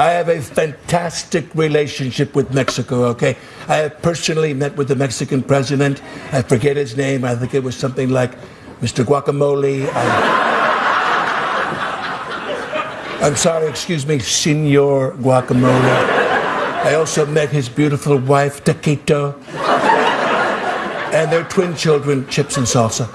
I have a fantastic relationship with Mexico, okay? I have personally met with the Mexican president. I forget his name. I think it was something like Mr. Guacamole. I'm sorry, excuse me, Senor Guacamole. I also met his beautiful wife, Taquito, and their twin children, Chips and Salsa.